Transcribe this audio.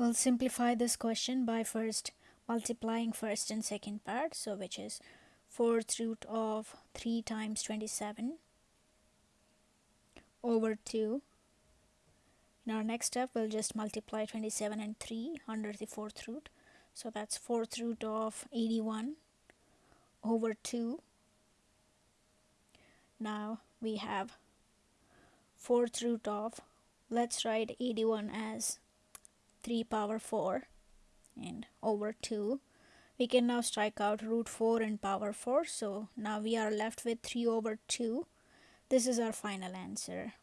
We'll simplify this question by first multiplying first and second part, so which is 4th root of 3 times 27 over 2. In our next step, we'll just multiply 27 and 3 under the 4th root. So that's 4th root of 81 over 2. Now we have 4th root of, let's write 81 as 3 power 4 and over 2 we can now strike out root 4 and power 4 so now we are left with 3 over 2 this is our final answer